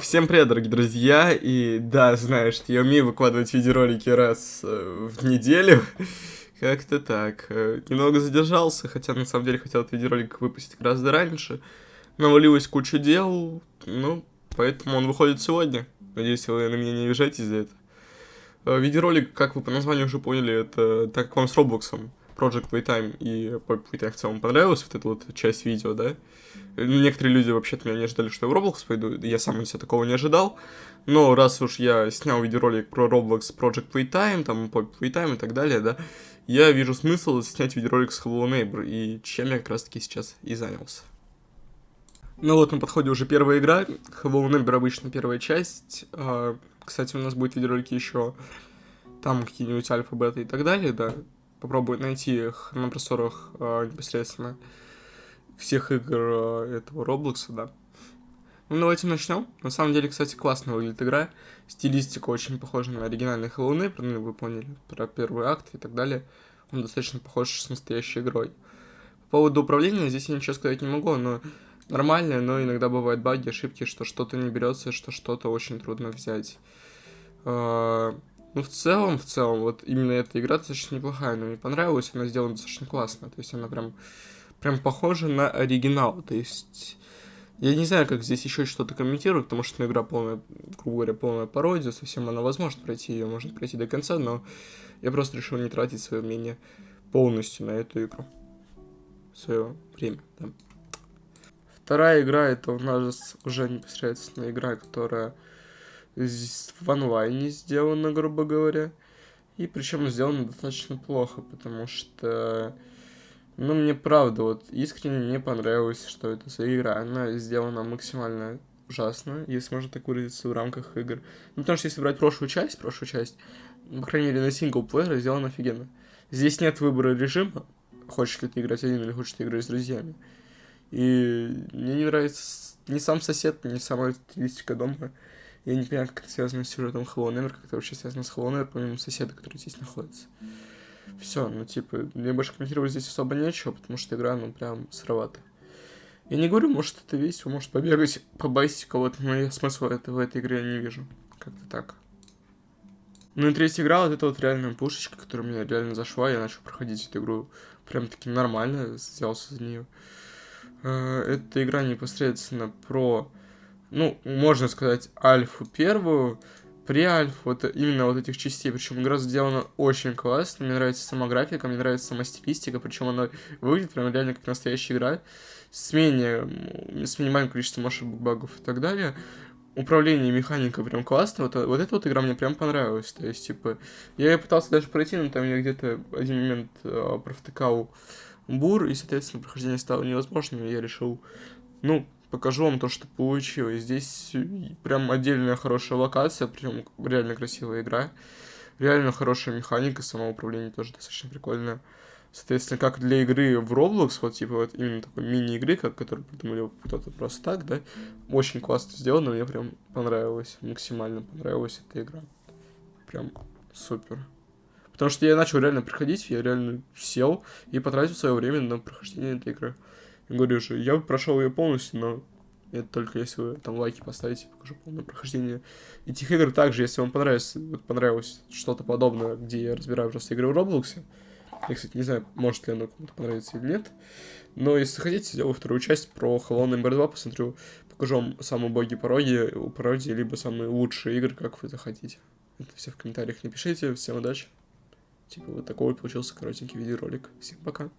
Всем привет, дорогие друзья, и да, знаешь, я умею выкладывать видеоролики раз э, в неделю, как-то так. Э, немного задержался, хотя на самом деле хотел этот видеоролик выпустить гораздо раньше. Навалилась куча дел, ну, поэтому он выходит сегодня. Надеюсь, вы на меня не обижаетесь за это. Э, видеоролик, как вы по названию уже поняли, это так как вам с Роблоксом. Project Playtime и Playtime в целом понравилась вот эта вот часть видео, да. Некоторые люди вообще-то меня не ожидали, что я в Roblox пойду, я сам от себя такого не ожидал. Но раз уж я снял видеоролик про Roblox Project Playtime, там, Playtime и так далее, да, я вижу смысл снять видеоролик с Hello Neighbor, и чем я как раз-таки сейчас и занялся. Ну вот, на подходе уже первая игра, Hello Neighbor обычно первая часть. А, кстати, у нас будет видеоролики еще там какие-нибудь альфа, бета и так далее, да попробую найти их на просторах э, непосредственно всех игр э, этого Роблокса, да. Ну, давайте начнем. На самом деле, кстати, классно выглядит игра. Стилистика очень похожа на оригинальный Hello Neighbor, ну, вы поняли, про первый акт и так далее. Он достаточно похож с настоящей игрой. По поводу управления здесь я ничего сказать не могу, но нормальное, но иногда бывают баги, ошибки, что что-то не берется, что что-то очень трудно взять. Э, ну, в целом, в целом, вот именно эта игра достаточно неплохая, но мне понравилась, она сделана достаточно классно, то есть она прям, прям похожа на оригинал, то есть... Я не знаю, как здесь еще что-то комментировать, потому что ну, игра полная, грубо говоря, полная пародия, совсем она возможно пройти, ее можно пройти до конца, но я просто решил не тратить свое мнение полностью на эту игру. Свое время, да. Вторая игра, это у нас уже непосредственно игра, которая в онлайне сделано, грубо говоря. И причем сделано достаточно плохо, потому что, ну, мне правда, вот искренне не понравилось, что это за игра. Она сделана максимально ужасно, если можно так выразиться, в рамках игр. Ну, потому что если брать прошлую часть, прошлую часть, по крайней мере, на синглплеере сделано офигенно. Здесь нет выбора режима, хочешь ли ты играть один или хочешь ты играть с друзьями. И мне не нравится ни сам сосед, ни сама стилистика дома. Я не понимаю, как это связано с сюжетом Hello Never, как это вообще связано с Hello Never, помимо соседа, который здесь находится. Все, ну типа, мне больше комментировать здесь особо нечего, потому что игра, ну, прям сыровата. Я не говорю, может, это весело, может, побегать, побайсить кого-то, но я смысла это, в этой игре не вижу. Как-то так. Ну и третья игра, вот это вот реальная пушечка, которая мне реально зашла, я начал проходить эту игру прям-таки нормально, взялся за нее. Э, эта игра непосредственно про ну, можно сказать, альфу первую, при альфу, вот именно вот этих частей, причем игра сделана очень классно, мне нравится сама графика, мне нравится сама стилистика, причем она выглядит прям реально как настоящая игра, с менее, с минимальным количеством ошибок, багов и так далее. Управление механика прям классно, вот, вот эта вот игра мне прям понравилась, то есть, типа, я ее пытался даже пройти, но там я где-то один момент э, провтыкал бур, и, соответственно, прохождение стало невозможным, и я решил, ну, покажу вам то, что получилось. Здесь прям отдельная хорошая локация, прям реально красивая игра. Реально хорошая механика, самоуправление тоже достаточно прикольное. Соответственно, как для игры в Roblox, вот типа вот именно такой мини-игры, как, которую придумали кто-то просто так, да, очень классно сделано, мне прям понравилось, максимально понравилась эта игра. Прям супер. Потому что я начал реально приходить, я реально сел и потратил свое время на прохождение этой игры. Говорю же, я прошел ее полностью, но это только если вы там лайки поставите, покажу полное прохождение этих игр. Также, если вам понравилось, вот понравилось что-то подобное, где я разбираю просто игры в Роблоксе, я, кстати, не знаю, может ли оно кому-то понравится или нет, но если хотите, сделаю вторую часть про Hello Number 2, посмотрю, покажу вам самые боги пародии, пародии, либо самые лучшие игры, как вы захотите. Это все в комментариях напишите, всем удачи. Типа вот такой вот получился коротенький видеоролик. Всем пока.